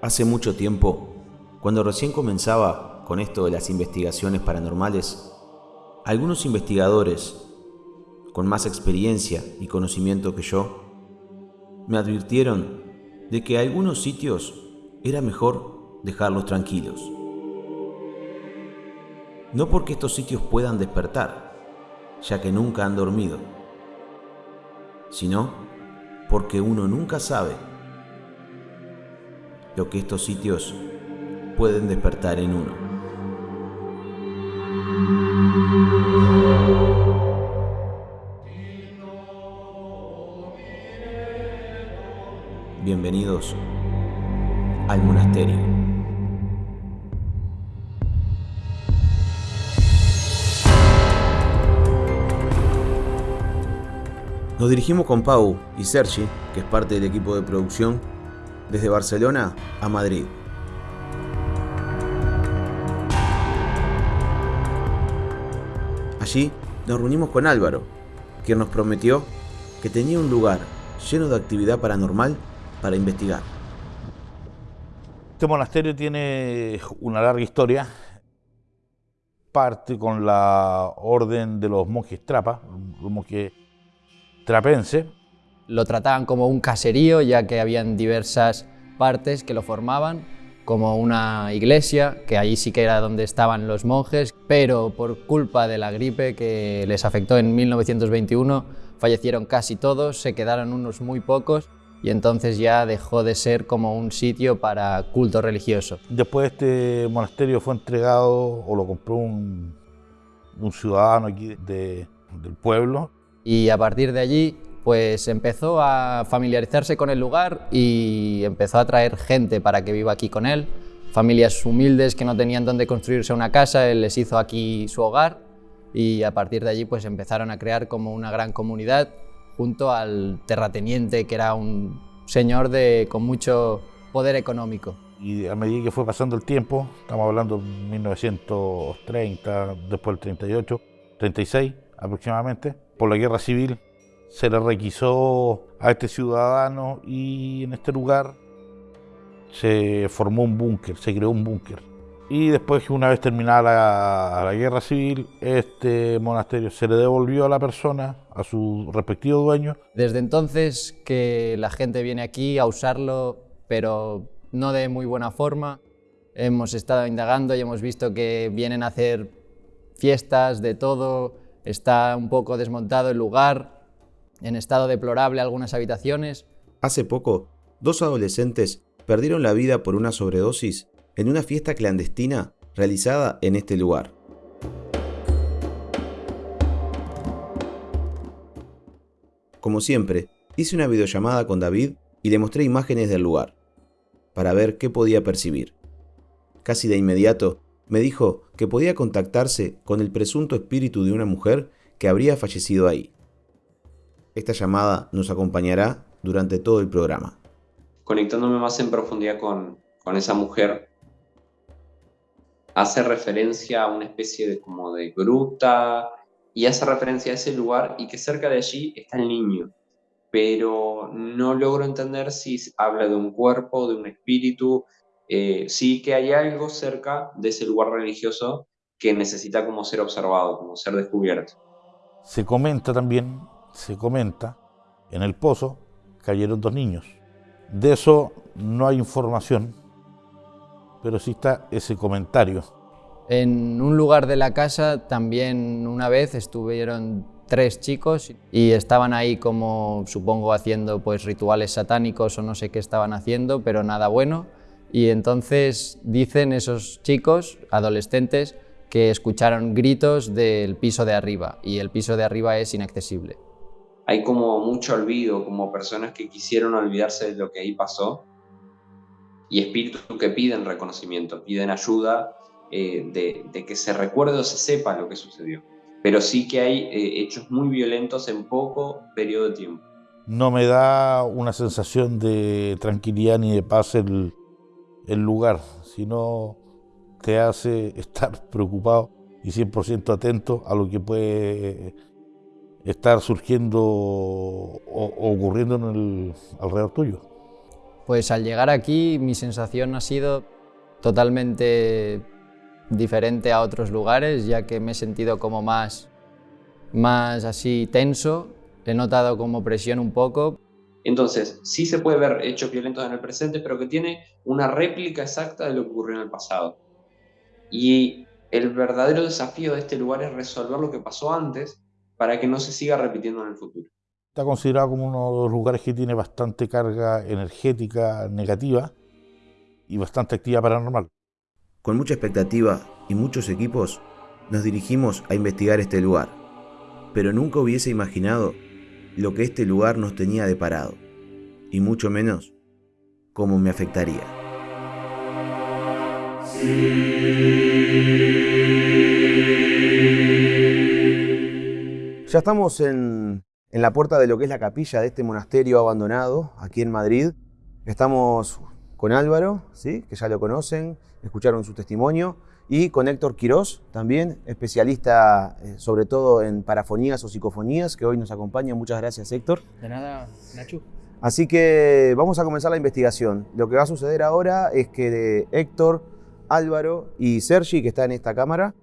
Hace mucho tiempo, cuando recién comenzaba con esto de las investigaciones paranormales, algunos investigadores con más experiencia y conocimiento que yo me advirtieron de que algunos sitios era mejor dejarlos tranquilos. No porque estos sitios puedan despertar, ya que nunca han dormido, sino porque uno nunca sabe lo que estos sitios pueden despertar en uno. Bienvenidos al monasterio. Nos dirigimos con Pau y Sergi, que es parte del equipo de producción, desde Barcelona a Madrid. Allí nos reunimos con Álvaro, quien nos prometió que tenía un lugar lleno de actividad paranormal para investigar. Este monasterio tiene una larga historia. Parte con la orden de los monjes trapa, los monjes trapenses, lo trataban como un caserío, ya que habían diversas partes que lo formaban, como una iglesia, que allí sí que era donde estaban los monjes, pero por culpa de la gripe que les afectó en 1921, fallecieron casi todos, se quedaron unos muy pocos, y entonces ya dejó de ser como un sitio para culto religioso. Después este monasterio fue entregado o lo compró un, ciudadano aquí del pueblo. Y a partir de allí pues empezó a familiarizarse con el lugar y empezó a traer gente para que viva aquí con él. Familias humildes que no tenían dónde construirse una casa, él les hizo aquí su hogar y a partir de allí pues empezaron a crear como una gran comunidad junto al terrateniente que era un señor de, con mucho poder económico. Y a medida que fue pasando el tiempo, estamos hablando de 1930, después del 38, 36 aproximadamente, por la guerra civil se le requisó a este ciudadano y en este lugar se formó un búnker, se creó un búnker. Y después que una vez terminada la, guerra civil, este monasterio se le devolvió a la persona, a su respectivo dueño. Desde entonces que la gente viene aquí a usarlo, pero no de muy buena forma. Hemos estado indagando y hemos visto que vienen a hacer fiestas de todo, está un poco desmontado el lugar, en estado deplorable algunas habitaciones. Hace poco, dos adolescentes perdieron la vida por una sobredosis en una fiesta clandestina realizada en este lugar. Como siempre, hice una videollamada con David y le mostré imágenes del lugar, para ver qué podía percibir. Casi de inmediato, me dijo que podía contactarse con el presunto espíritu de una mujer que habría fallecido ahí. Esta llamada nos acompañará durante todo el programa. Conectándome más en profundidad con, esa mujer, hace referencia a una especie de como de gruta y hace referencia a ese lugar y que cerca de allí está el niño. Pero no logro entender si habla de un cuerpo, de un espíritu, eh, sí que hay algo cerca de ese lugar religioso que necesita como ser observado, como ser descubierto. Se comenta también se comenta, en el pozo cayeron dos niños. De eso no hay información, pero sí está ese comentario. En un lugar de la casa también una vez estuvieron tres chicos y estaban ahí como supongo haciendo pues rituales satánicos o no sé qué estaban haciendo, pero nada bueno. Y entonces dicen esos chicos, adolescentes, que escucharon gritos del piso de arriba y el piso de arriba es inaccesible hay como mucho olvido, como personas que quisieron olvidarse de lo que ahí pasó y espíritus que piden reconocimiento, piden ayuda eh, de, que se recuerde o se sepa lo que sucedió. Pero sí que hay eh, hechos muy violentos en poco periodo de tiempo. No me da una sensación de tranquilidad ni de paz el, el lugar, sino te hace estar preocupado y 100% atento a lo que puede estar surgiendo o, ocurriendo en el alrededor tuyo? Pues al llegar aquí mi sensación ha sido totalmente diferente a otros lugares, ya que me he sentido como más, más así tenso, he notado como presión un poco. Entonces, sí se puede ver hechos violentos en el presente, pero que tiene una réplica exacta de lo que ocurrió en el pasado. Y el verdadero desafío de este lugar es resolver lo que pasó antes para que no se siga repitiendo en el futuro. Está considerado como uno de los lugares que tiene bastante carga energética negativa y bastante actividad paranormal. Con mucha expectativa y muchos equipos, nos dirigimos a investigar este lugar, pero nunca hubiese imaginado lo que este lugar nos tenía deparado, y mucho menos cómo me afectaría. Ya estamos en, en la puerta de lo que es la capilla de este monasterio abandonado aquí en Madrid. Estamos con Álvaro, ¿sí? que ya lo conocen, escucharon su testimonio, y con Héctor Quirós, también especialista eh, sobre todo en parafonías o psicofonías, que hoy nos acompaña. Muchas gracias, Héctor. De nada, Nacho. Así que vamos a comenzar la investigación. Lo que va a suceder ahora es que Héctor, Álvaro y Sergi, que está en esta cámara,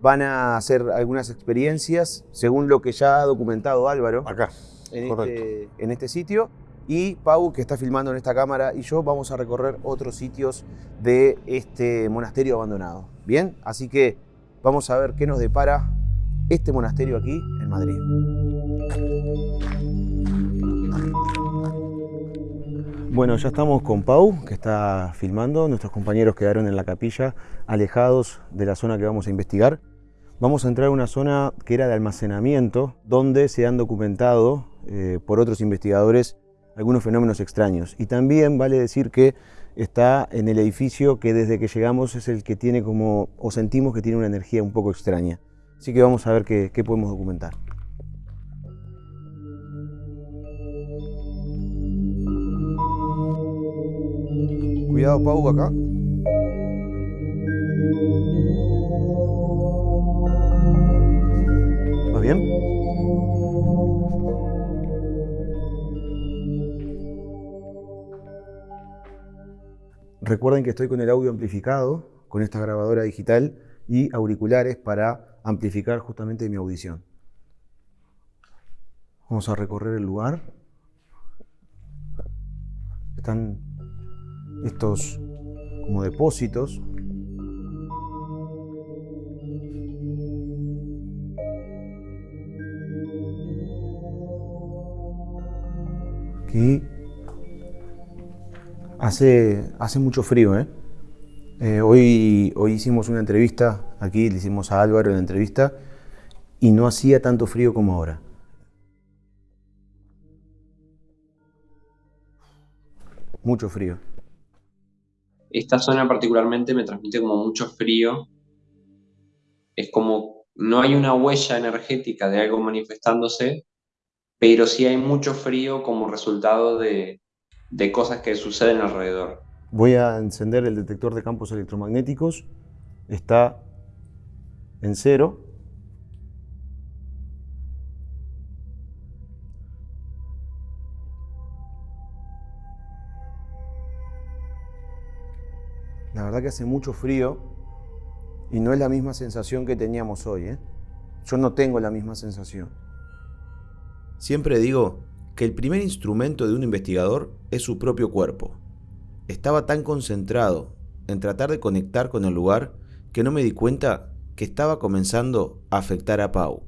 van a hacer algunas experiencias según lo que ya ha documentado Álvaro Acá, en, correcto. este, en este sitio. Y Pau, que está filmando en esta cámara, y yo vamos a recorrer otros sitios de este monasterio abandonado. Bien, así que vamos a ver qué nos depara este monasterio aquí en Madrid. Bueno, ya estamos con Pau, que está filmando. Nuestros compañeros quedaron en la capilla, alejados de la zona que vamos a investigar. Vamos a entrar a una zona que era de almacenamiento, donde se han documentado eh, por otros investigadores algunos fenómenos extraños. Y también vale decir que está en el edificio que desde que llegamos es el que tiene como, o sentimos que tiene una energía un poco extraña. Así que vamos a ver qué, podemos documentar. Cuidado Pau acá. Recuerden que estoy con el audio amplificado, con esta grabadora digital y auriculares para amplificar justamente mi audición. Vamos a recorrer el lugar. Están estos como depósitos. Aquí Hace, hace mucho frío, ¿eh? Eh, hoy, hoy hicimos una entrevista, aquí le hicimos a Álvaro la entrevista, y no hacía tanto frío como ahora. Mucho frío. Esta zona particularmente me transmite como mucho frío. Es como no hay una huella energética de algo manifestándose, pero sí hay mucho frío como resultado de, de cosas que suceden alrededor. Voy a encender el detector de campos electromagnéticos. Está en cero. La verdad que hace mucho frío y no es la misma sensación que teníamos hoy. ¿eh? Yo no tengo la misma sensación. Siempre digo que el primer instrumento de un investigador es su propio cuerpo. Estaba tan concentrado en tratar de conectar con el lugar que no me di cuenta que estaba comenzando a afectar a Pau.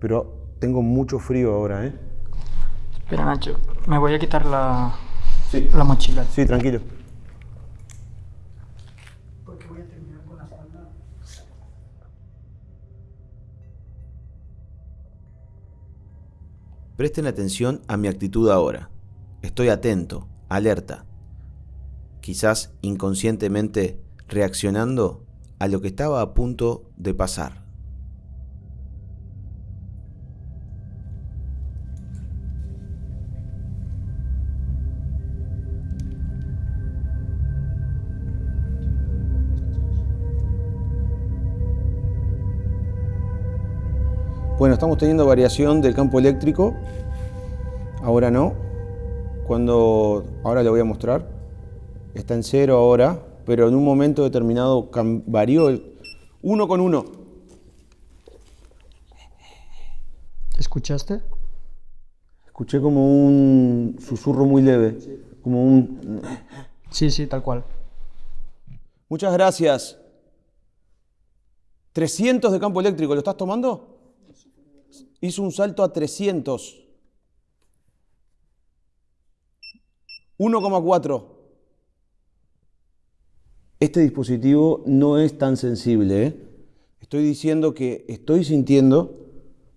Pero tengo mucho frío ahora, ¿eh? Espera, Nacho, me voy a quitar la, Sí. la mochila. Sí, tranquilo. Presten atención a mi actitud ahora. Estoy atento, alerta. Quizás inconscientemente reaccionando a lo que estaba a punto de pasar. Bueno, estamos teniendo variación del campo eléctrico. Ahora no. Cuando ahora le voy a mostrar. Está en cero ahora, pero en un momento determinado varió el uno con uno. ¿Escuchaste? Escuché como un susurro muy leve, como un... Sí, sí, tal cual. Muchas gracias. 300 de campo eléctrico, ¿lo estás tomando? Hizo un salto a 300. 1,4. Este dispositivo no es tan sensible. ¿eh? Estoy diciendo que estoy sintiendo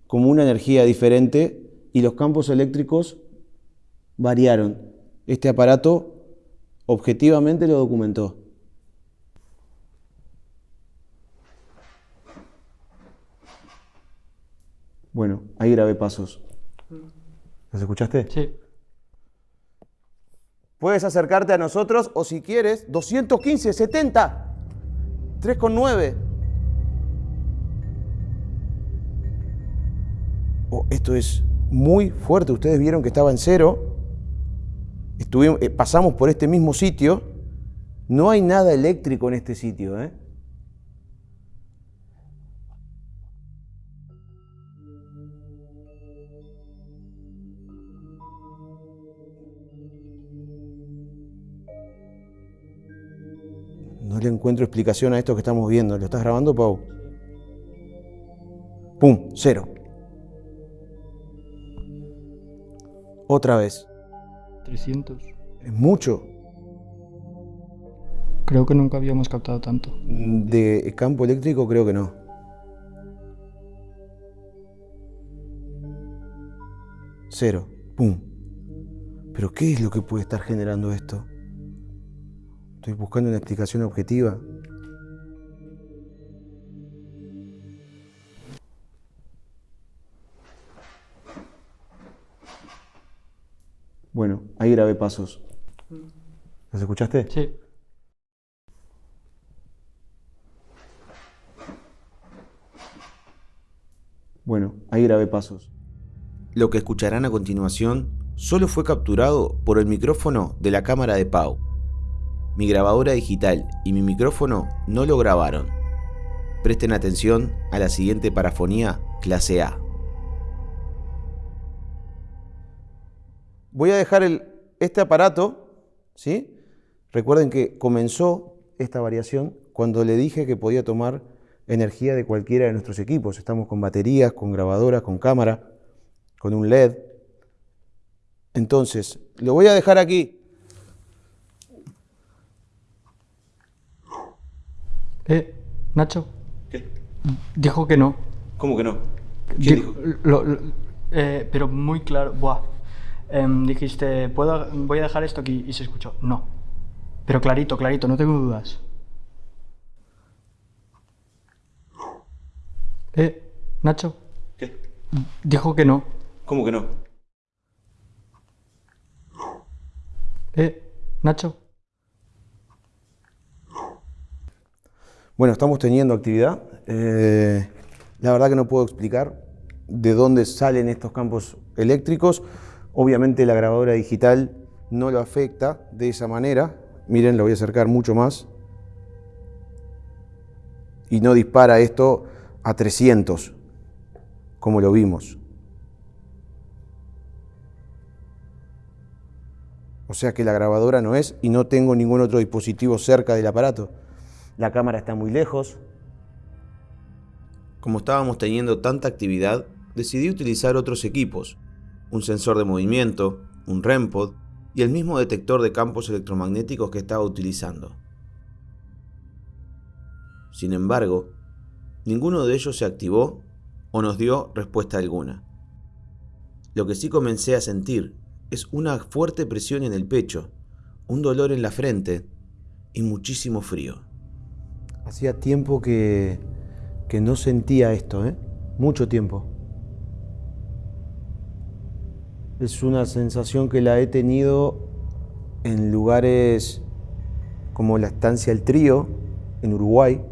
como una energía diferente y los campos eléctricos variaron. Este aparato objetivamente lo documentó. Bueno, ahí grabé pasos. ¿Los escuchaste? Sí. Puedes acercarte a nosotros o si quieres, 215, 70, 3,9. Oh, esto es muy fuerte. Ustedes vieron que estaba en cero. Estuvimos, eh, pasamos por este mismo sitio. No hay nada eléctrico en este sitio. ¿eh? Le encuentro explicación a esto que estamos viendo. ¿Lo estás grabando, Pau? ¡Pum! Cero. Otra vez. 300. Es mucho. Creo que nunca habíamos captado tanto. De campo eléctrico creo que no. Cero. ¡Pum! ¿Pero qué es lo que puede estar generando esto? Estoy buscando una explicación objetiva. Bueno, ahí grabé pasos. ¿Los escuchaste? Sí. Bueno, ahí grabé pasos. Lo que escucharán a continuación solo fue capturado por el micrófono de la cámara de Pau. Mi grabadora digital y mi micrófono no lo grabaron. Presten atención a la siguiente parafonía clase A. Voy a dejar este aparato, ¿sí? Recuerden que comenzó esta variación cuando le dije que podía tomar energía de cualquiera de nuestros equipos. Estamos con baterías, con grabadoras, con cámara, con un LED. Entonces, lo voy a dejar aquí. Eh, Nacho. ¿Qué? Dijo que no. ¿Cómo que no? ¿Quién dijo? Eh, pero muy claro. Buah. Em, dijiste, ¿puedo, voy a dejar esto aquí. Y se escuchó, no. Pero clarito, clarito, no tengo dudas. Eh, Nacho. ¿Qué? Dijo que no. ¿Cómo que no? Eh, Nacho. Bueno, estamos teniendo actividad. Eh, la verdad que no puedo explicar de dónde salen estos campos eléctricos. Obviamente la grabadora digital no lo afecta de esa manera. Miren, lo voy a acercar mucho más. Y no dispara esto a 300, como lo vimos. O sea que la grabadora no es y no tengo ningún otro dispositivo cerca del aparato la cámara está muy lejos. Como estábamos teniendo tanta actividad, decidí utilizar otros equipos, un sensor de movimiento, un REMPOD y el mismo detector de campos electromagnéticos que estaba utilizando. Sin embargo, ninguno de ellos se activó o nos dio respuesta alguna. Lo que sí comencé a sentir es una fuerte presión en el pecho, un dolor en la frente y muchísimo frío. Hacía tiempo que, que no sentía esto, ¿eh? Mucho tiempo. Es una sensación que la he tenido en lugares como la estancia El Trío, en Uruguay,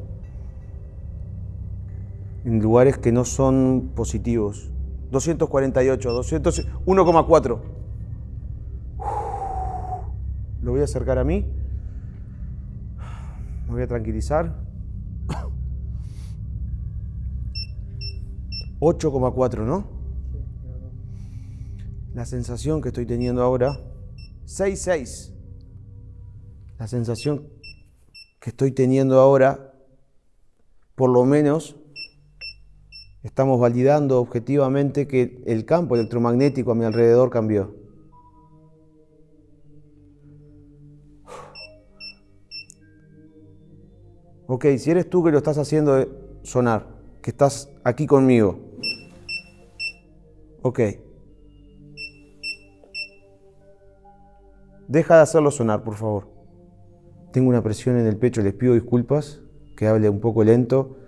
en lugares que no son positivos. 248, 200, 1,4. Lo voy a acercar a mí. Me voy a tranquilizar. 8,4, ¿no? La sensación que estoy teniendo ahora, 6,6. La sensación que estoy teniendo ahora, por lo menos, estamos validando objetivamente que el campo electromagnético a mi alrededor cambió. Ok, si eres tú que lo estás haciendo sonar, que estás aquí conmigo. Ok. Deja de hacerlo sonar, por favor. Tengo una presión en el pecho, les pido disculpas, que hable un poco lento,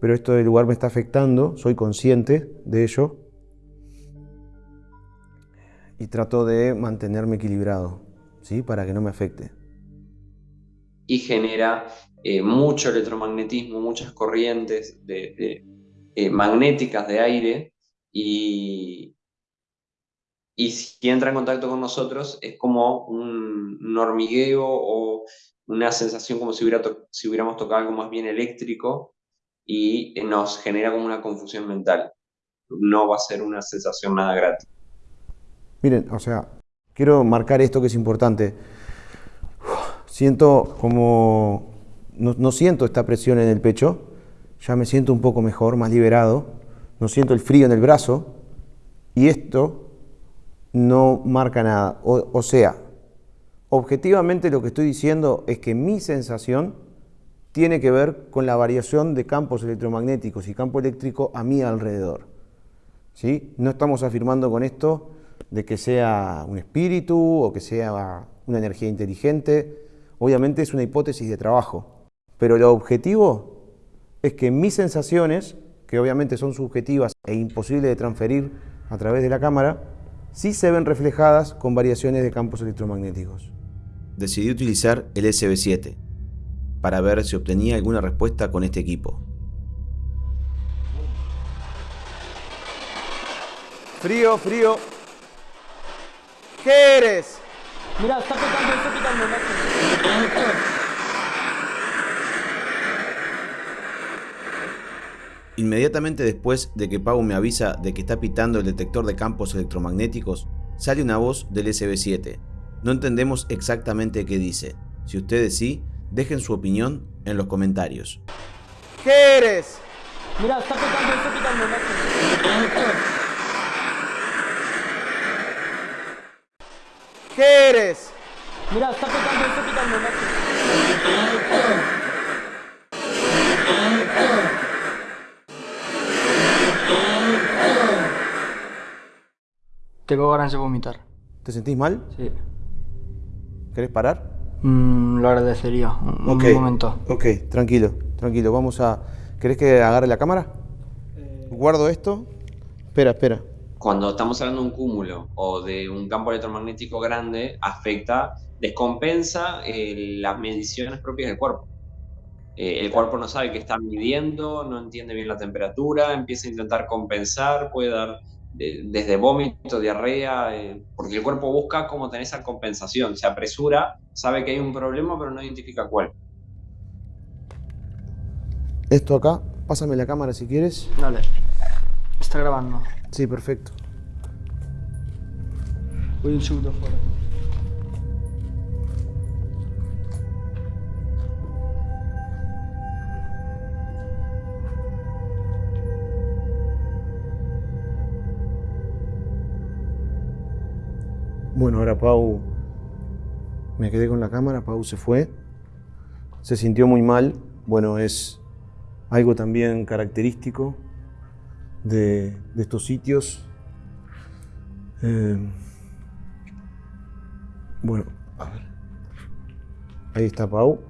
pero esto del lugar me está afectando, soy consciente de ello. Y trato de mantenerme equilibrado, ¿sí? Para que no me afecte. Y genera eh, mucho electromagnetismo, muchas corrientes de, eh, magnéticas de aire y, y si entra en contacto con nosotros es como un, hormigueo o una sensación como si, hubiera si hubiéramos tocado algo más bien eléctrico y nos genera como una confusión mental. No va a ser una sensación nada gratis. Miren, o sea, quiero marcar esto que es importante. Siento como no, siento esta presión en el pecho, ya me siento un poco mejor, más liberado, no siento el frío en el brazo y esto no marca nada. O, sea, objetivamente lo que estoy diciendo es que mi sensación tiene que ver con la variación de campos electromagnéticos y campo eléctrico a mi alrededor. ¿Sí? No estamos afirmando con esto de que sea un espíritu o que sea una energía inteligente. Obviamente es una hipótesis de trabajo. Pero lo objetivo es que mis sensaciones, que obviamente son subjetivas e imposibles de transferir a través de la cámara, sí se ven reflejadas con variaciones de campos electromagnéticos. Decidí utilizar el SB7 para ver si obtenía alguna respuesta con este equipo. Frío, frío. ¿Qué eres? Mira, está picando, está picando, Inmediatamente después de que Pau me avisa de que está pitando el detector de campos electromagnéticos, sale una voz del SB7. No entendemos exactamente qué dice. Si ustedes sí, dejen su opinión en los comentarios. ¿Qué eres? Mira, está pitando, está pitando, ¿Qué eres? Mira, está pitando, está pitando, Tengo ganas de vomitar. ¿Te sentís mal? Sí. ¿Querés parar? Mm, lo agradecería. Un, momento. Ok, tranquilo, tranquilo. Vamos a. ¿Querés que agarre la cámara? Eh. Guardo esto. Espera, espera. Cuando estamos hablando de un cúmulo o de un campo electromagnético grande, afecta, descompensa eh, las mediciones propias del cuerpo. Eh, el cuerpo no sabe qué está midiendo, no entiende bien la temperatura, empieza a intentar compensar, puede dar desde vómito, diarrea, eh, porque el cuerpo busca cómo tener esa compensación, se apresura, sabe que hay un problema, pero no identifica cuál. Esto acá, pásame la cámara si quieres. Dale, está grabando. Sí, perfecto. Voy un segundo fuera. Bueno, ahora Pau, me quedé con la cámara, Pau se fue, se sintió muy mal, bueno, es algo también característico de, estos sitios. Eh, bueno, a ver. Ahí está Pau.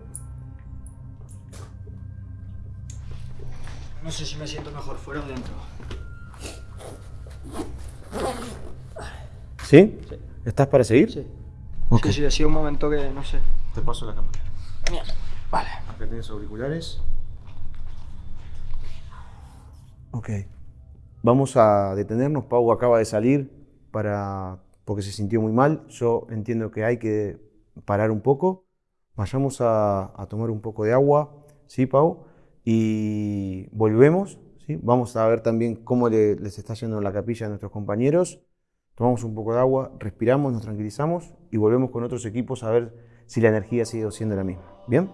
No sé si me siento mejor fuera o dentro. ¿Sí? Sí. ¿Estás para seguir? Sí. Sí, sí, ha sido un momento que no sé. Te paso la cámara. Vale. Acá tienes auriculares. Ok. Vamos a detenernos. Pau acaba de salir para, porque se sintió muy mal. Yo entiendo que hay que parar un poco. Vayamos a, a tomar un poco de agua, ¿sí, Pau? Y volvemos, ¿sí? Vamos a ver también cómo le- les está yendo en la capilla a nuestros compañeros. Tomamos un poco de agua, respiramos, nos tranquilizamos y volvemos con otros equipos a ver si la energía sigue siendo la misma. ¿Bien?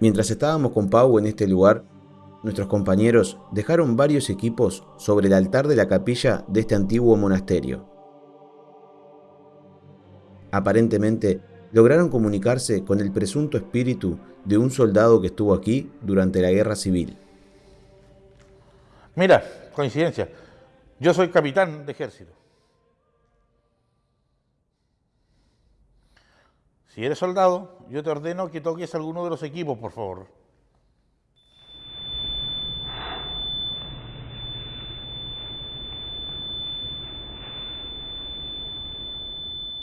Mientras estábamos con Pau en este lugar, nuestros compañeros dejaron varios equipos sobre el altar de la capilla de este antiguo monasterio. Aparentemente, lograron comunicarse con el presunto espíritu de un soldado que estuvo aquí durante la guerra civil. Mira, coincidencia. Yo soy capitán de ejército. Si eres soldado, yo te ordeno que toques alguno de los equipos, por favor.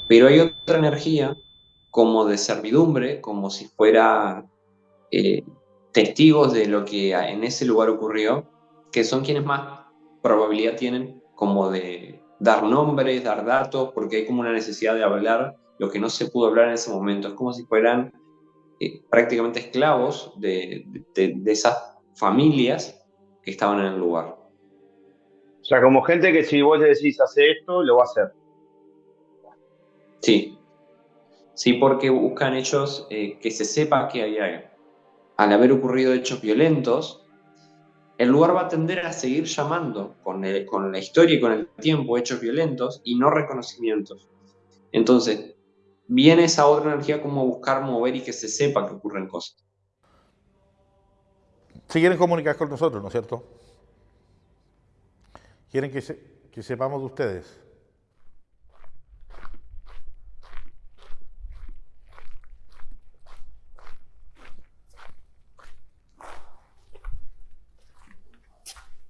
Pero hay otra energía como de servidumbre, como si fuera eh, testigos de lo que en ese lugar ocurrió, que son quienes más probabilidad tienen como de dar nombres, dar datos, porque hay como una necesidad de hablar lo que no se pudo hablar en ese momento. Es como si fueran eh, prácticamente esclavos de, de- de esas familias que estaban en el lugar. O sea, como gente que si vos le decís hace esto, lo va a hacer. Sí. Sí, porque buscan hechos eh, que se sepa que hay ahí. Al haber ocurrido hechos violentos, el lugar va a tender a seguir llamando con, el- con la historia y con el tiempo hechos violentos y no reconocimientos. Entonces, viene esa otra energía como buscar mover y que se sepa que ocurren cosas. Si quieren comunicar con nosotros, ¿no es cierto? Quieren que, se- que sepamos de ustedes.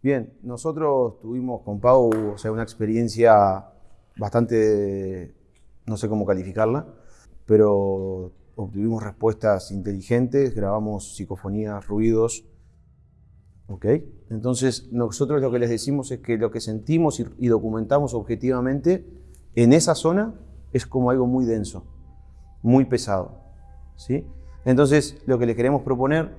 Bien, nosotros tuvimos con Pau o sea, una experiencia bastante, no sé cómo calificarla, pero obtuvimos respuestas inteligentes, grabamos psicofonías, ruidos. ¿Ok? Entonces, nosotros lo que les decimos es que lo que sentimos y, documentamos objetivamente en esa zona es como algo muy denso, muy pesado. ¿sí? Entonces, lo que les queremos proponer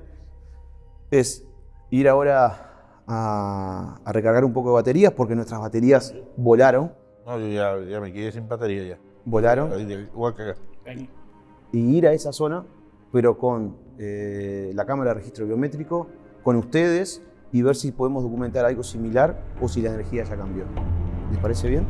es ir ahora a, a recargar un poco de baterías porque nuestras baterías volaron, No, yo ya, ya me quedé sin batería ya. volaron, Ahí de- Igual que acá. y ir a esa zona, pero con eh, la cámara de registro biométrico, con ustedes y ver si podemos documentar algo similar o si la energía ya cambió. ¿Les parece bien?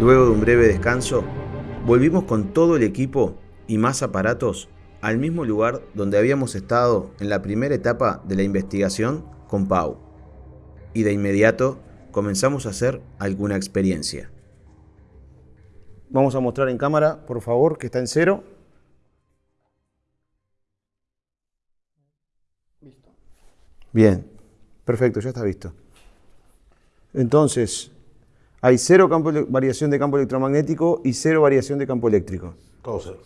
Luego de un breve descanso, volvimos con todo el equipo y más aparatos al mismo lugar donde habíamos estado en la primera etapa de la investigación con Pau. Y de inmediato comenzamos a hacer alguna experiencia. Vamos a mostrar en cámara, por favor, que está en cero. Bien, perfecto, ya está visto. Entonces, hay cero campo variación de campo electromagnético y cero variación de campo eléctrico. Todo cero.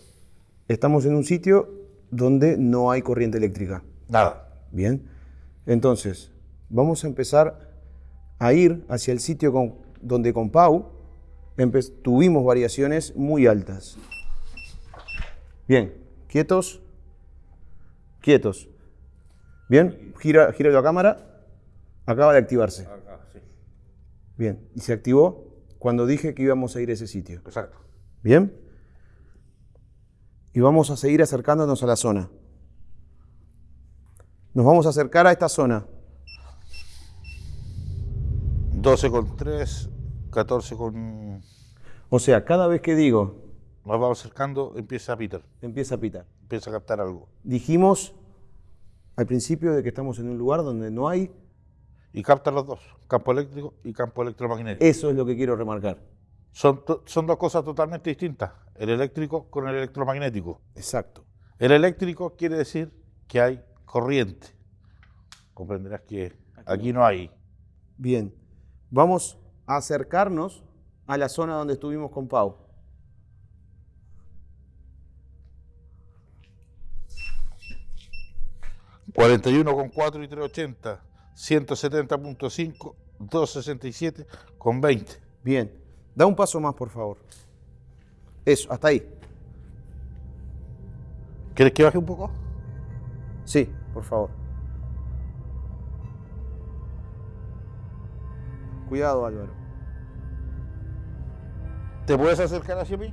Estamos en un sitio donde no hay corriente eléctrica. Nada. Bien, entonces vamos a empezar a ir hacia el sitio con- donde con Pau tuvimos variaciones muy altas. Bien, quietos, quietos. Bien, gira, gira la cámara, acaba de activarse. Bien, y se activó cuando dije que íbamos a ir a ese sitio. Exacto. Bien, y vamos a seguir acercándonos a la zona. Nos vamos a acercar a esta zona. 12 con 3, 14 con... O sea, cada vez que digo, Nos vamos acercando, empieza Peter. empieza a pitar. Empieza a captar algo. Dijimos al principio de que estamos en un lugar donde no hay, Y capta los dos, campo eléctrico y campo electromagnético. eso es lo que quiero remarcar. Son, to- son dos cosas totalmente distintas, el eléctrico con el electromagnético. Exacto. El eléctrico quiere decir que hay corriente. Comprenderás que aquí no hay. Bien, vamos a acercarnos a la zona donde estuvimos con Pau. ...41 con 4 y 380... ...170.5... ...267 con 20... Bien. Da un paso más, por favor. Eso, hasta ahí. ¿Quieres que baje un poco? Sí, por favor. Cuidado, Álvaro. ¿Te puedes acercar hacia mí?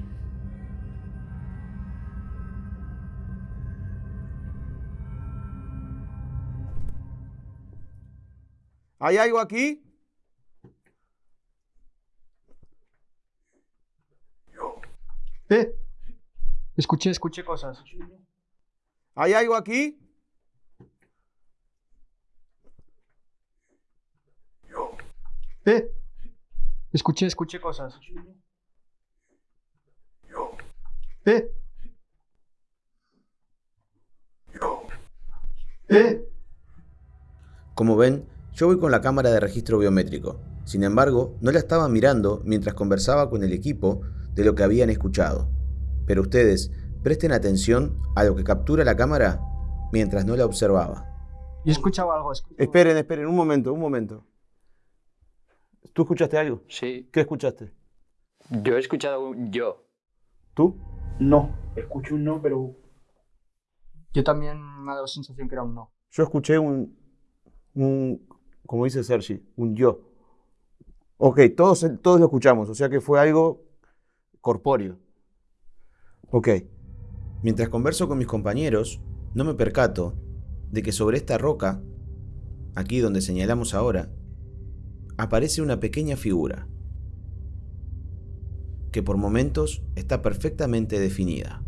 ¿Hay algo aquí? Eh, escuché, escuché cosas. ¿Hay algo aquí? Eh, escuché, escuché cosas. Eh. Eh. Como ven, yo voy con la cámara de registro biométrico. Sin embargo, no la estaba mirando mientras conversaba con el equipo de lo que habían escuchado. Pero ustedes presten atención a lo que captura la cámara mientras no la observaba. Yo escuchaba algo. escuchaba- Esperen, esperen, un momento, un momento. ¿Tú escuchaste algo? Sí, ¿Qué escuchaste? yo he escuchado un yo. ¿Tú? No, escucho un no, pero Yo también me ha dado la sensación que era un no. Yo escuché un, un como dice Sergi, un yo. Ok, todos, todos lo escuchamos, o sea que fue algo corpóreo. Ok, Mientras converso con mis compañeros, no me percato de que sobre esta roca, aquí donde señalamos ahora, aparece una pequeña figura, que por momentos está perfectamente definida.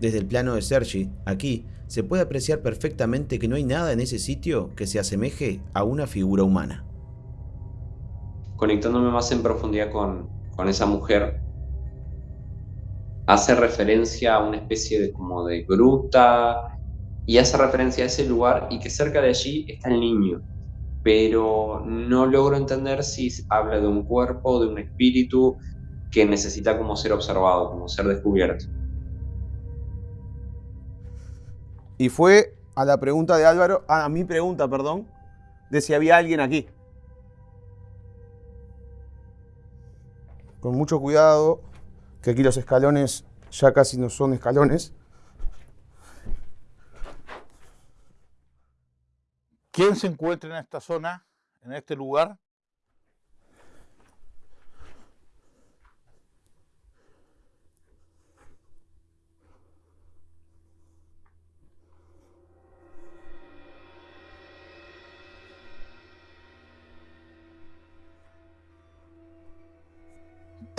Desde el plano de Sergi, aquí, se puede apreciar perfectamente que no hay nada en ese sitio que se asemeje a una figura humana. conectándome más en profundidad con, con esa mujer, hace referencia a una especie de como de gruta y hace referencia a ese lugar y que cerca de allí está el niño, pero no logro entender si habla de un cuerpo, de un espíritu que necesita como ser observado, como ser descubierto. Y fue a la pregunta de Álvaro, a mi pregunta, perdón, de si había alguien aquí. Con mucho cuidado, que aquí los escalones ya casi no son escalones. ¿Quién se encuentra en esta zona, en este lugar?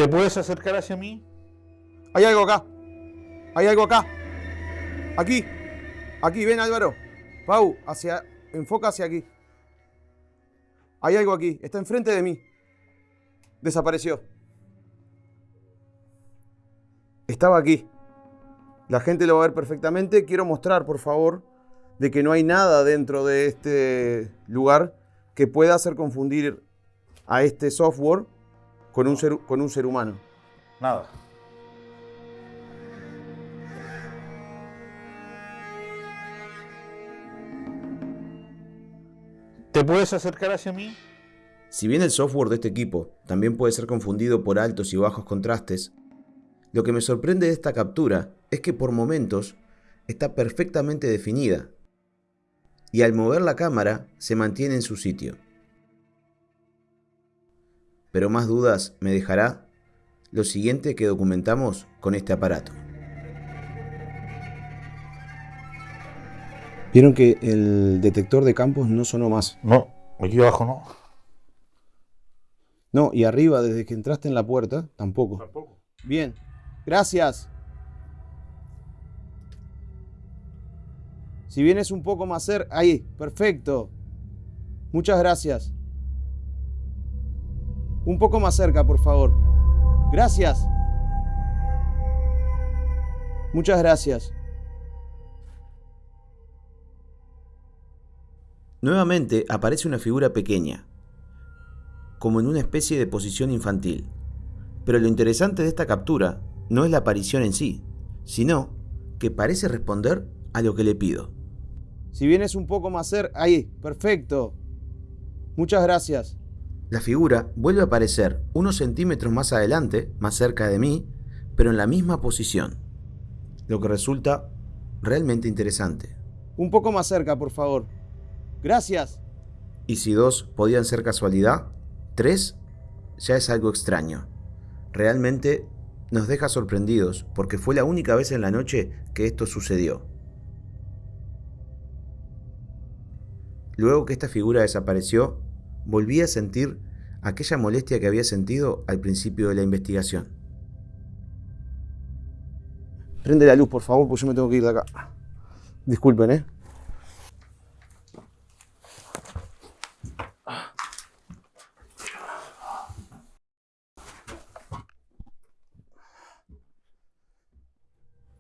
¿Te puedes acercar hacia mí? Hay algo acá. Hay algo acá. Aquí. Aquí, ven Álvaro. Pau, hacia, enfoca hacia aquí. Hay algo aquí. Está enfrente de mí. Desapareció. Estaba aquí. La gente lo va a ver perfectamente. Quiero mostrar, por favor, de que no hay nada dentro de este lugar que pueda hacer confundir a este software con un ser, con un ser humano. Nada. ¿Te puedes acercar hacia mí? Si bien el software de este equipo también puede ser confundido por altos y bajos contrastes, lo que me sorprende de esta captura es que por momentos está perfectamente definida y al mover la cámara se mantiene en su sitio. Pero más dudas me dejará lo siguiente que documentamos con este aparato. Vieron que el detector de campos no sonó más. No, aquí abajo no. No, y arriba, desde que entraste en la puerta, tampoco. Tampoco. Bien, gracias. Si vienes un poco más cerca, ahí, perfecto. Muchas gracias. Un poco más cerca, por favor. Gracias. Muchas gracias. Nuevamente aparece una figura pequeña, como en una especie de posición infantil. Pero lo interesante de esta captura no es la aparición en sí, sino que parece responder a lo que le pido. Si vienes un poco más cerca... Ahí, perfecto. Muchas gracias. La figura vuelve a aparecer unos centímetros más adelante, más cerca de mí, pero en la misma posición. Lo que resulta realmente interesante. Un poco más cerca, por favor. Gracias. Y si dos podían ser casualidad, tres ya es algo extraño. Realmente nos deja sorprendidos porque fue la única vez en la noche que esto sucedió. Luego que esta figura desapareció, volví a sentir aquella molestia que había sentido al principio de la investigación. Prende la luz, por favor, porque yo me tengo que ir de acá. Disculpen, ¿eh?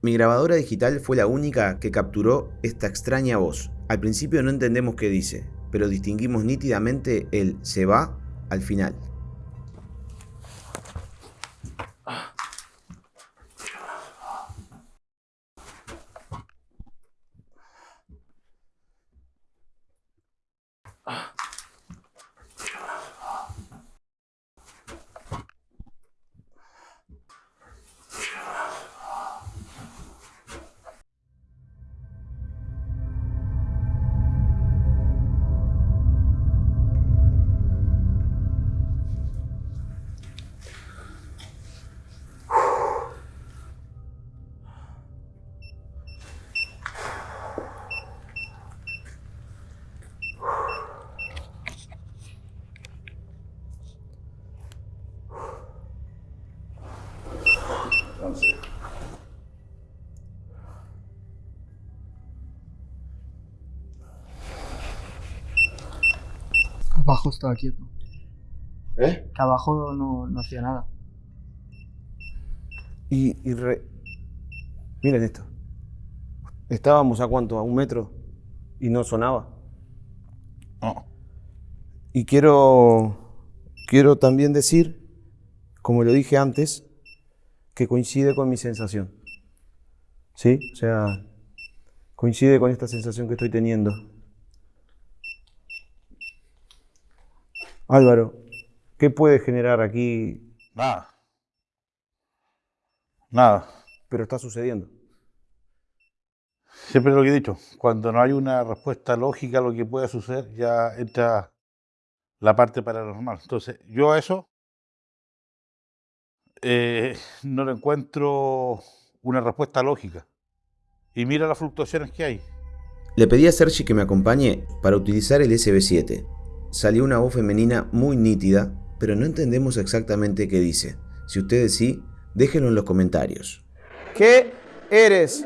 Mi grabadora digital fue la única que capturó esta extraña voz. Al principio no entendemos qué dice, pero distinguimos nítidamente el se va al final. Abajo estaba quieto. ¿Eh? Que abajo no, no hacía nada. Y, y re- Miren esto. Estábamos a cuánto, a un metro y no sonaba. No. Y quiero, quiero también decir, como lo dije antes, que coincide con mi sensación. ¿Sí? O sea, coincide con esta sensación que estoy teniendo. Álvaro, ¿qué puede generar aquí? Nada. Nada. Pero está sucediendo. Siempre lo que he dicho, cuando no hay una respuesta lógica a lo que puede suceder, ya entra la parte paranormal. Entonces, yo a eso eh, no le encuentro una respuesta lógica. Y mira las fluctuaciones que hay. Le pedí a Sergi que me acompañe para utilizar el SB7. Salió una voz femenina muy nítida, pero no entendemos exactamente qué dice. Si ustedes sí, déjenlo en los comentarios. ¿Qué eres?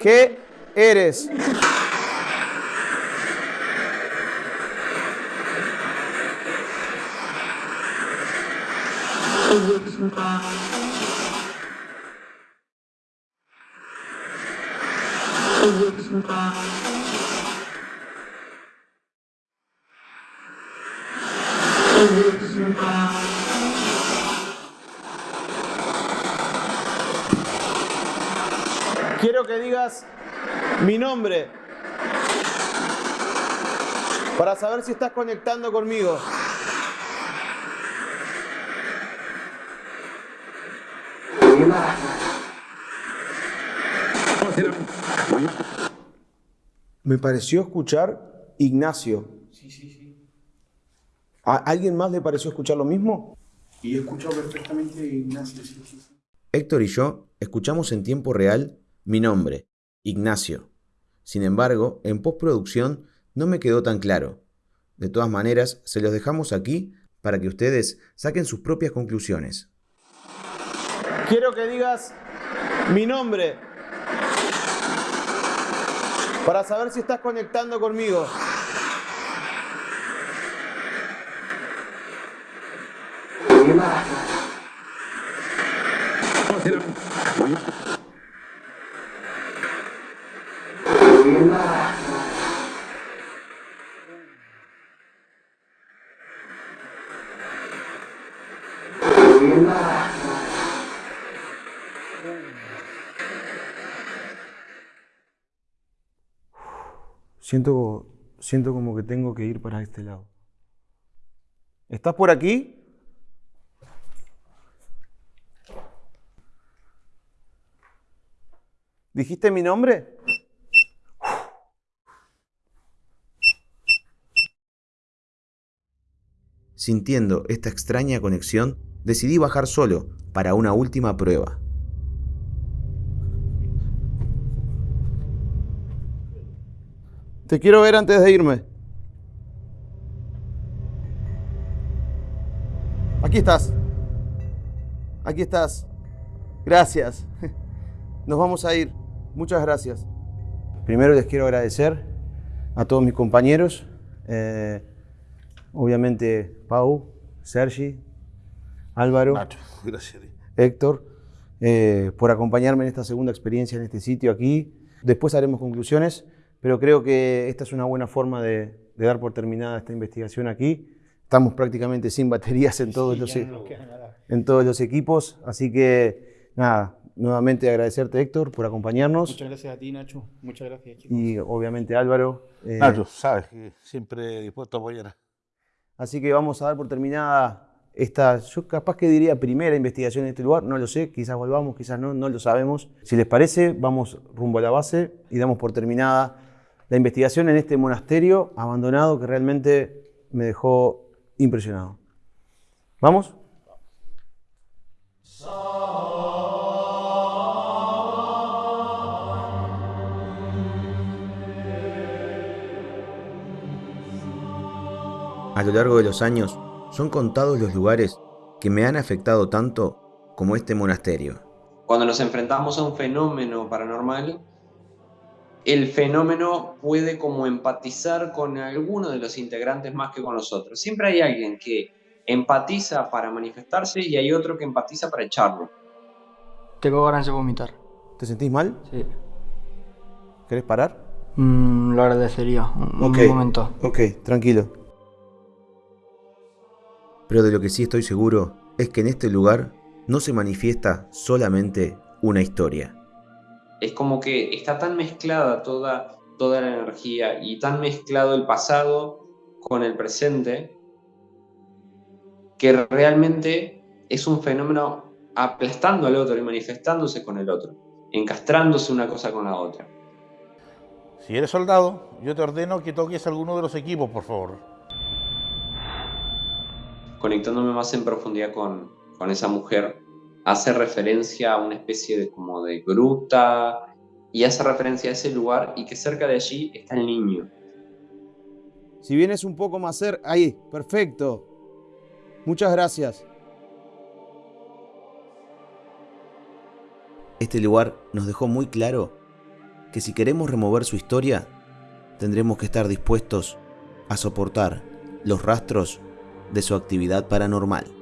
¿Qué eres? Quiero que digas mi nombre para saber si estás conectando conmigo. Me pareció escuchar Ignacio. Sí, sí, sí. ¿A alguien más le pareció escuchar lo mismo? Y he escuchado perfectamente Ignacio, sí. Héctor y yo escuchamos en tiempo real mi nombre, Ignacio. Sin embargo, en postproducción no me quedó tan claro. De todas maneras, se los dejamos aquí para que ustedes saquen sus propias conclusiones. Quiero que digas mi nombre para saber si estás conectando conmigo. Siento, siento como que tengo que ir para este lado. ¿Estás por aquí? ¿Dijiste mi nombre? Sintiendo esta extraña conexión, decidí bajar solo para una última prueba. Te quiero ver antes de irme. Aquí estás. Aquí estás. Gracias. Nos vamos a ir. Muchas gracias. Primero les quiero agradecer a todos mis compañeros. eh, obviamente Pau, Sergi, Álvaro. Nacho, gracias. Héctor, eh, por acompañarme en esta segunda experiencia en este sitio aquí. Después haremos conclusiones, pero creo que esta es una buena forma de, de dar por terminada esta investigación aquí. Estamos prácticamente sin baterías en todos, los, e- en todos los equipos, así que nada, nuevamente agradecerte Héctor por acompañarnos Muchas gracias a ti, Nacho. Muchas gracias, chicos. y obviamente Álvaro. eh, Nacho, sabes que siempre dispuesto a apoyar. Así que vamos a dar por terminada esta, yo capaz que diría primera investigación en este lugar, no lo sé, quizás volvamos, quizás no, no lo sabemos. Si les parece, vamos rumbo a la base y damos por terminada la investigación en este monasterio abandonado que realmente me dejó impresionado. ¿Vamos? A lo largo de los años, son contados los lugares que me han afectado tanto como este monasterio. Cuando nos enfrentamos a un fenómeno paranormal, el fenómeno puede como empatizar con alguno de los integrantes más que con los otros. Siempre hay alguien que empatiza para manifestarse y hay otro que empatiza para echarlo. Tengo ganas de vomitar. ¿Te sentís mal? Sí. ¿Querés parar? Mm, lo agradecería. Un, Ok. un momento. Ok, tranquilo. Pero de lo que sí estoy seguro es que en este lugar no se manifiesta solamente una historia. Es como que está tan mezclada toda, toda la energía y tan mezclado el pasado con el presente que realmente es un fenómeno aplastando al otro y manifestándose con el otro, encastrándose una cosa con la otra. Si eres soldado, yo te ordeno que toques alguno de los equipos, por favor. Conectándome más en profundidad con, con esa mujer, hace referencia a una especie de como de gruta y hace referencia a ese lugar y que cerca de allí está el niño. Si vienes un poco más cerca, ahí, perfecto. Muchas gracias. Este lugar nos dejó muy claro que si queremos remover su historia, tendremos que estar dispuestos a soportar los rastros de su actividad paranormal.